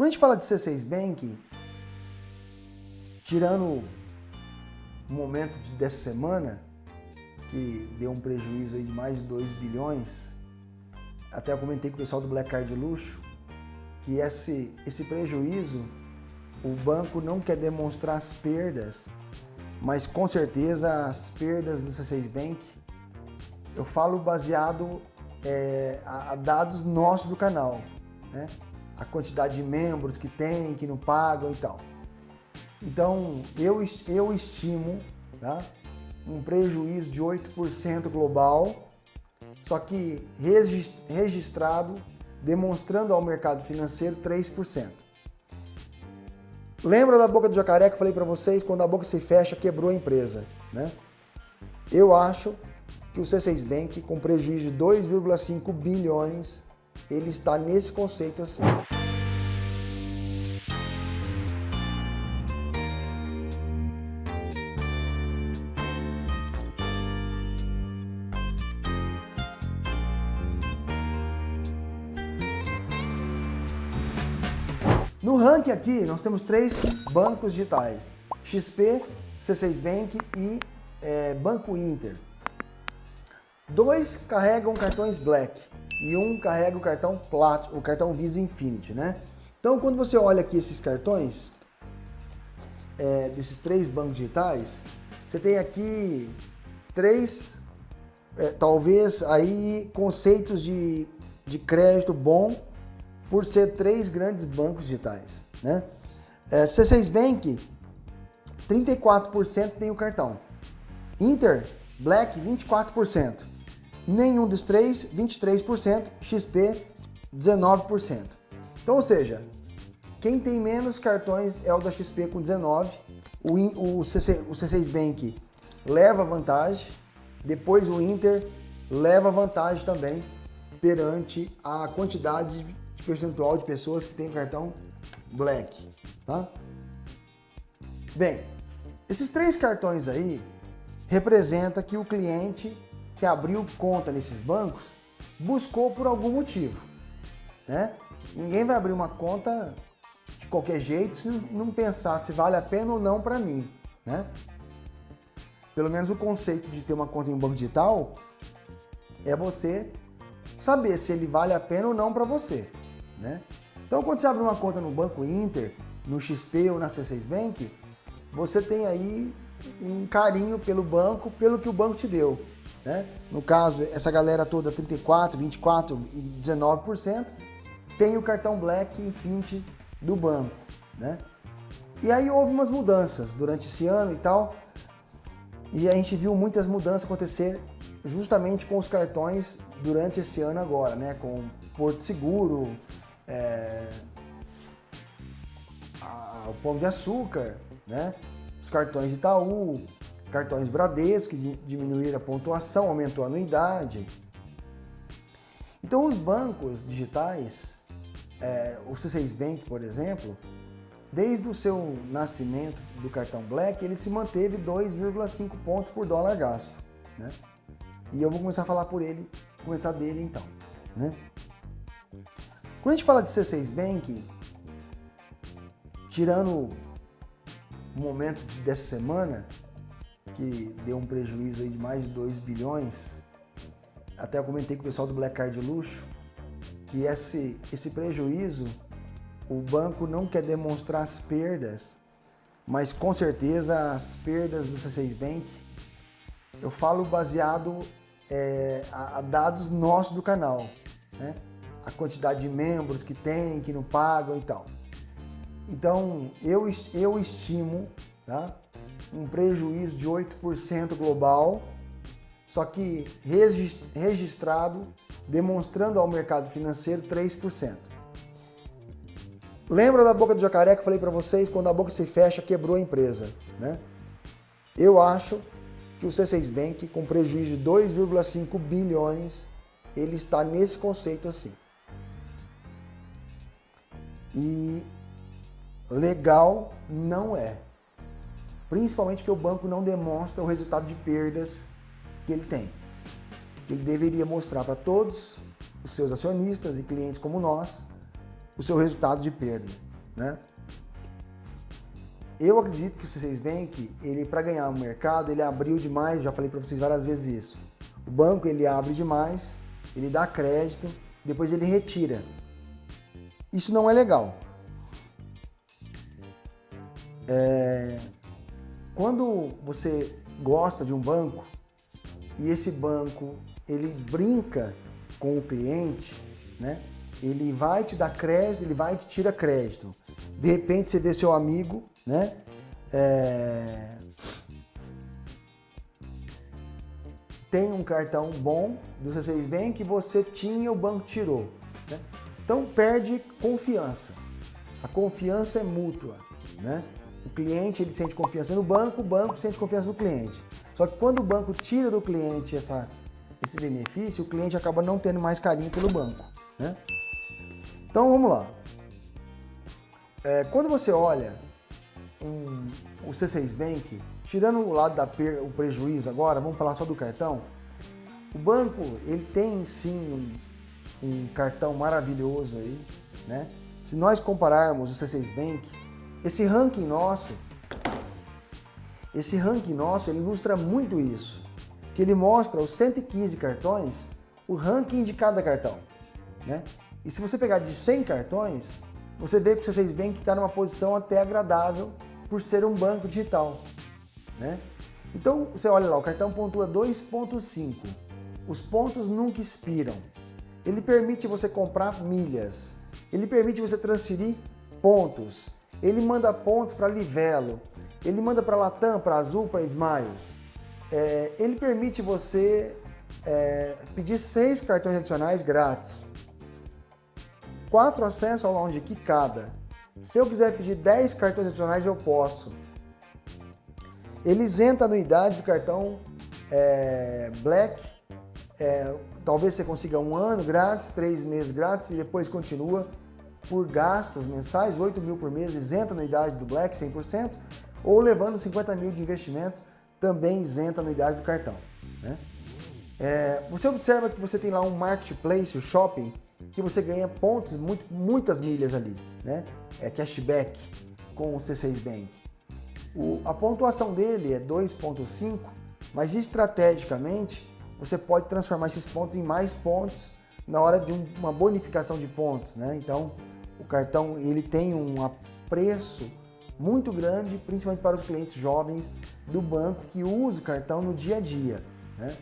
Quando a gente fala de C6 Bank, tirando o momento dessa semana, que deu um prejuízo aí de mais de 2 bilhões, até eu comentei com o pessoal do Black Card Luxo, que esse, esse prejuízo, o banco não quer demonstrar as perdas, mas com certeza as perdas do C6 Bank, eu falo baseado é, a, a, dados nossos do canal, né? A quantidade de membros que tem, que não pagam e tal. Então, eu, eu estimo tá? um prejuízo de 8% global, só que registrado, demonstrando ao mercado financeiro 3%. Lembra da boca do jacaré que eu falei para vocês? Quando a boca se fecha, quebrou a empresa. Né? Eu acho que o C6 Bank, com prejuízo de 2,5 bilhões, ele está nesse conceito assim. No ranking aqui, nós temos três bancos digitais. XP, C6 Bank e é, Banco Inter. Dois carregam cartões Black e um carrega o cartão Plat, o cartão Visa Infinity, né? Então, quando você olha aqui esses cartões, é, desses três bancos digitais, você tem aqui três, é, talvez aí conceitos de, de crédito bom por ser três grandes bancos digitais. Né? É, C6 Bank, 34% tem o cartão. Inter, Black, 24%. Nenhum dos três, 23%. XP, 19%. Então, ou seja, quem tem menos cartões é o da XP com 19%. O, o, CC, o C6 Bank leva vantagem. Depois o Inter leva vantagem também perante a quantidade de percentual de pessoas que têm o cartão Black, tá? Bem, esses três cartões aí representa que o cliente que abriu conta nesses bancos buscou por algum motivo, né? Ninguém vai abrir uma conta de qualquer jeito se não pensar se vale a pena ou não para mim, né? Pelo menos o conceito de ter uma conta em banco digital é você saber se ele vale a pena ou não para você. Né? Então, quando você abre uma conta no Banco Inter, no XP ou na C6 Bank, você tem aí um carinho pelo banco, pelo que o banco te deu. Né? No caso, essa galera toda, 34%, 24% e 19%, tem o cartão Black Infinity do banco. Né? E aí houve umas mudanças durante esse ano e tal, e a gente viu muitas mudanças acontecer justamente com os cartões durante esse ano agora, né? com Porto Seguro, é, a, o Pão de Açúcar, né? os cartões Itaú, cartões Bradesco, que diminuíram a pontuação, aumentou a anuidade. Então os bancos digitais, é, o C6 Bank, por exemplo, desde o seu nascimento do cartão Black, ele se manteve 2,5 pontos por dólar gasto. Né? E eu vou começar a falar por ele, começar dele então. Né? Quando a gente fala de C6 Bank, tirando o momento dessa semana, que deu um prejuízo de mais de 2 bilhões, até eu comentei com o pessoal do Black Card Luxo, que esse, esse prejuízo, o banco não quer demonstrar as perdas, mas com certeza as perdas do C6 Bank, eu falo baseado é, a, a dados nossos do canal, né? a quantidade de membros que tem, que não pagam e tal. Então, eu, eu estimo tá, um prejuízo de 8% global, só que registrado, demonstrando ao mercado financeiro 3%. Lembra da boca do jacaré que eu falei para vocês? Quando a boca se fecha, quebrou a empresa. Né? Eu acho que o C6 Bank, com prejuízo de 2,5 bilhões, ele está nesse conceito assim. E legal não é. Principalmente porque o banco não demonstra o resultado de perdas que ele tem. Ele deveria mostrar para todos os seus acionistas e clientes como nós o seu resultado de perda. né? Eu acredito que o C6 Bank, ele para ganhar o mercado, ele abriu demais, já falei para vocês várias vezes isso. O banco ele abre demais, ele dá crédito, depois ele retira. Isso não é legal. É... Quando você gosta de um banco e esse banco ele brinca com o cliente, né? Ele vai te dar crédito, ele vai te tirar crédito. De repente você vê seu amigo, né? É... Tem um cartão bom do C6 Bank que você tinha, o banco tirou. Né? Então perde confiança. A confiança é mútua, né? O cliente ele sente confiança no banco, o banco sente confiança no cliente. Só que quando o banco tira do cliente essa, esse benefício, o cliente acaba não tendo mais carinho pelo banco. Né? Então vamos lá. É, quando você olha um, o C6 Bank, tirando o lado da per, o prejuízo agora, vamos falar só do cartão. O banco ele tem sim um, um cartão maravilhoso aí, né? Se nós compararmos o C6 Bank, esse ranking nosso, esse ranking nosso, ele ilustra muito isso, que ele mostra os 115 cartões, o ranking de cada cartão, né? E se você pegar de 100 cartões, você vê que o C6 Bank está numa posição até agradável por ser um banco digital, né? Então, você olha lá, o cartão pontua 2.5. Os pontos nunca expiram. Ele permite você comprar milhas. Ele permite você transferir pontos. Ele manda pontos para Livelo. Ele manda para Latam, para Azul, para Smiles. É, ele permite você é, pedir seis cartões adicionais grátis. Quatro acessos ao Lounge Key cada. Se eu quiser pedir 10 cartões adicionais, eu posso. Ele isenta a anuidade do cartão é, Black. É, talvez você consiga um ano grátis, três meses grátis e depois continua por gastos mensais, 8 mil por mês, isenta anuidade do Black 100%, ou levando 50 mil de investimentos, também isenta anuidade do cartão. Né? É, você observa que você tem lá um marketplace, o shopping, que você ganha pontos, muito, muitas milhas ali, né? É cashback com o C6 Bank. O, a pontuação dele é 2.5, mas estrategicamente você pode transformar esses pontos em mais pontos na hora de um, uma bonificação de pontos, né? Então, o cartão ele tem um preço muito grande, principalmente para os clientes jovens do banco que usam o cartão no dia a dia, né?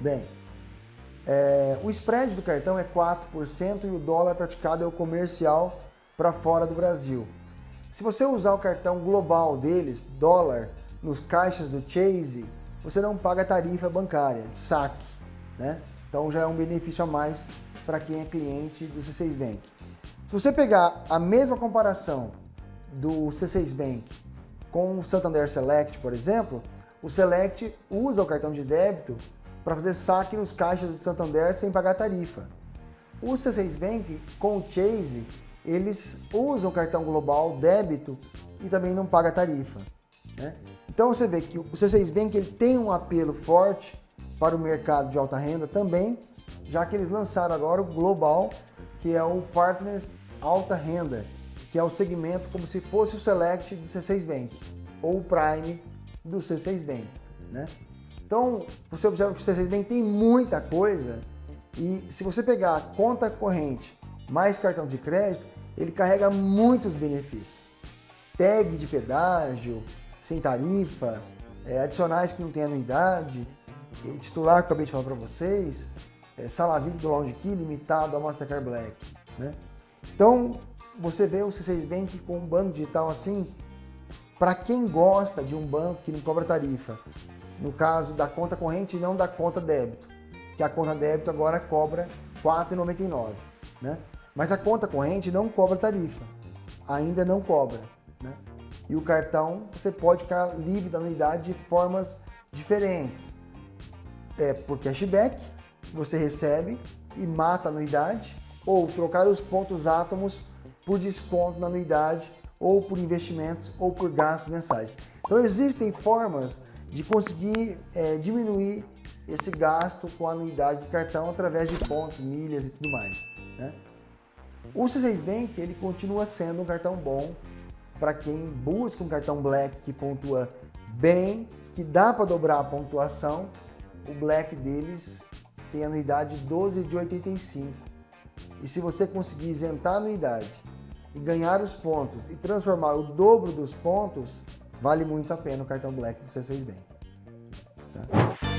Bem, é, o spread do cartão é 4% e o dólar praticado é o comercial para fora do Brasil. Se você usar o cartão global deles, dólar, nos caixas do Chase, você não paga tarifa bancária de saque, né? Então já é um benefício a mais para quem é cliente do C6 Bank. Se você pegar a mesma comparação do C6 Bank com o Santander Select, por exemplo, o Select usa o cartão de débito para fazer saque nos caixas do Santander sem pagar tarifa. O C6 Bank com o Chase, eles usam o cartão global débito e também não paga tarifa. Né? Então você vê que o C6 Bank ele tem um apelo forte para o mercado de alta renda também, já que eles lançaram agora o Global, que é o Partners Alta Renda, que é o segmento como se fosse o Select do C6 Bank, ou o Prime do C6 Bank. Né? Então, você observa que o C6 Bank tem muita coisa e se você pegar a conta corrente mais cartão de crédito, ele carrega muitos benefícios. Tag de pedágio, sem tarifa, é, adicionais que não tem anuidade, o titular que eu acabei de falar para vocês, é, VIP do Lounge Key limitado ao Mastercard Black. Né? Então, você vê o C6 Bank com um banco digital assim, para quem gosta de um banco que não cobra tarifa, no caso da conta corrente e não da conta débito, que a conta débito agora cobra R$ 4,99, né? Mas a conta corrente não cobra tarifa, ainda não cobra, né? E o cartão você pode ficar livre da anuidade de formas diferentes. É por cashback, você recebe e mata a anuidade, ou trocar os pontos átomos por desconto na anuidade, ou por investimentos, ou por gastos mensais. Então existem formas de conseguir é, diminuir esse gasto com a anuidade do cartão através de pontos, milhas e tudo mais. Né? O C6 Bank ele continua sendo um cartão bom para quem busca um cartão Black que pontua bem, que dá para dobrar a pontuação. O Black deles tem anuidade 12 de 85. E se você conseguir isentar a anuidade e ganhar os pontos e transformar o dobro dos pontos, vale muito a pena o cartão Black do C6 Bank. Tá?